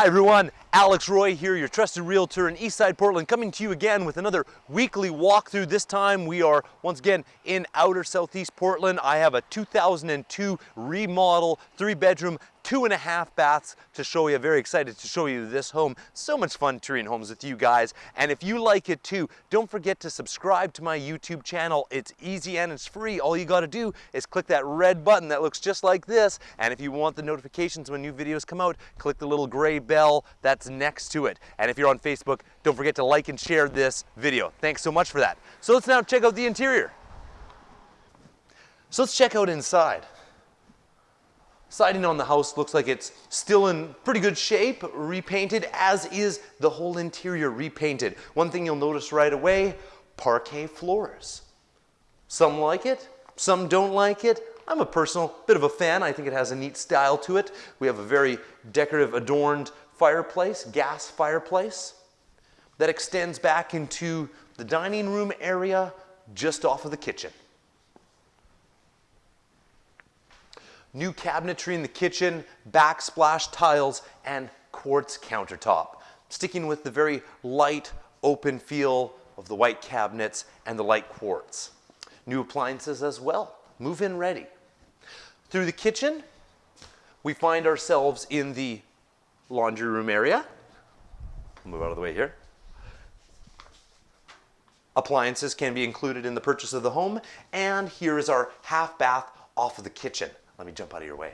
Hi everyone, Alex Roy here, your trusted realtor in Eastside Portland, coming to you again with another weekly walkthrough. This time we are once again in outer southeast Portland. I have a 2002 remodel, three bedroom, two and a half baths to show you. Very excited to show you this home. So much fun touring homes with you guys. And if you like it too, don't forget to subscribe to my YouTube channel. It's easy and it's free. All you gotta do is click that red button that looks just like this. And if you want the notifications when new videos come out, click the little gray bell next to it. And if you're on Facebook, don't forget to like and share this video. Thanks so much for that. So let's now check out the interior. So let's check out inside. Siding on the house looks like it's still in pretty good shape, repainted, as is the whole interior repainted. One thing you'll notice right away, parquet floors. Some like it, some don't like it. I'm a personal bit of a fan. I think it has a neat style to it. We have a very decorative adorned fireplace, gas fireplace, that extends back into the dining room area just off of the kitchen. New cabinetry in the kitchen, backsplash tiles, and quartz countertop. Sticking with the very light, open feel of the white cabinets and the light quartz. New appliances as well, move-in ready. Through the kitchen, we find ourselves in the laundry room area. Move out of the way here. Appliances can be included in the purchase of the home, and here is our half bath off of the kitchen. Let me jump out of your way.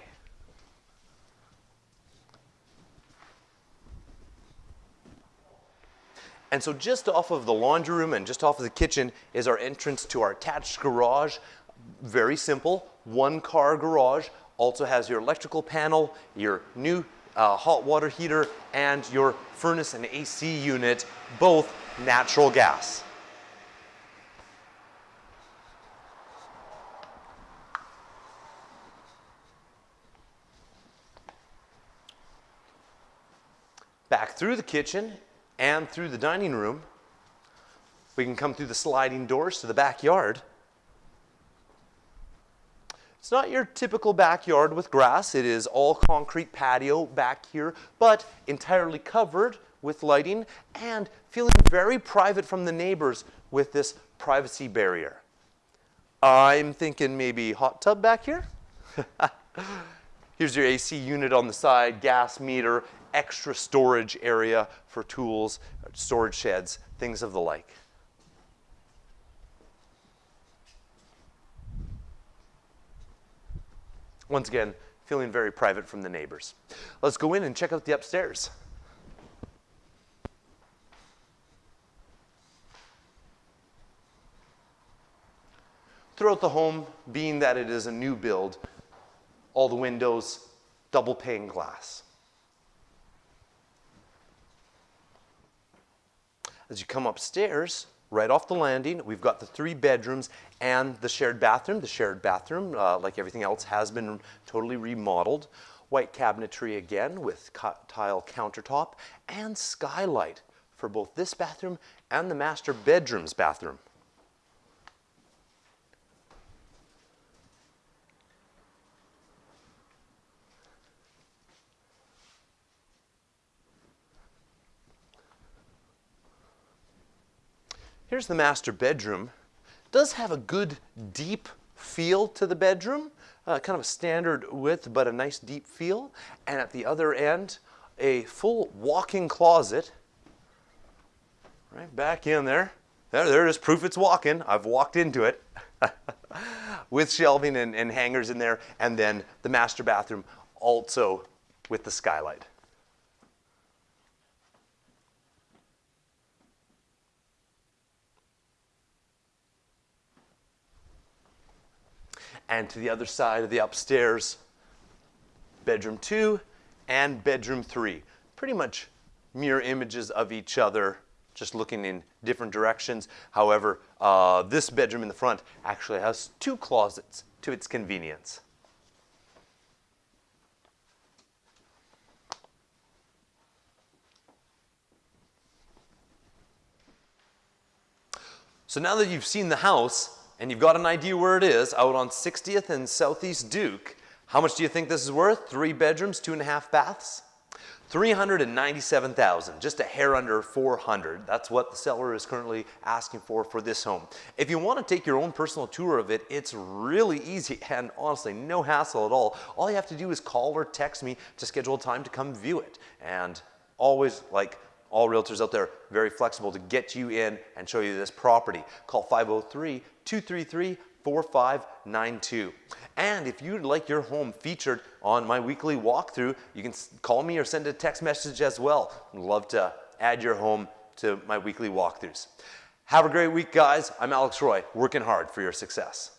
And so just off of the laundry room and just off of the kitchen is our entrance to our attached garage. Very simple, one car garage. Also has your electrical panel, your new uh, hot water heater, and your furnace and AC unit, both natural gas. back through the kitchen and through the dining room. We can come through the sliding doors to the backyard. It's not your typical backyard with grass. It is all concrete patio back here, but entirely covered with lighting and feeling very private from the neighbors with this privacy barrier. I'm thinking maybe hot tub back here. Here's your AC unit on the side, gas meter, extra storage area for tools, storage sheds, things of the like. Once again, feeling very private from the neighbors. Let's go in and check out the upstairs. Throughout the home, being that it is a new build, all the windows, double pane glass. As you come upstairs, right off the landing, we've got the three bedrooms and the shared bathroom. The shared bathroom, uh, like everything else, has been totally remodeled. White cabinetry again with tile countertop and skylight for both this bathroom and the master bedroom's bathroom. Here's the master bedroom. Does have a good deep feel to the bedroom, uh, kind of a standard width, but a nice deep feel. And at the other end, a full walk-in closet. Right back in there. There, there it is, proof it's walk-in. I've walked into it. with shelving and, and hangers in there. And then the master bathroom also with the skylight. And to the other side of the upstairs, bedroom two and bedroom three. Pretty much mirror images of each other, just looking in different directions. However, uh, this bedroom in the front actually has two closets to its convenience. So now that you've seen the house, and you've got an idea where it is, out on 60th and Southeast Duke, how much do you think this is worth? Three bedrooms, two and a half baths? 397,000, just a hair under 400. That's what the seller is currently asking for for this home. If you want to take your own personal tour of it, it's really easy and honestly no hassle at all. All you have to do is call or text me to schedule time to come view it. And always like all realtors out there, very flexible to get you in and show you this property. Call 503 233 4592. And if you'd like your home featured on my weekly walkthrough, you can call me or send a text message as well. I'd love to add your home to my weekly walkthroughs. Have a great week, guys. I'm Alex Roy, working hard for your success.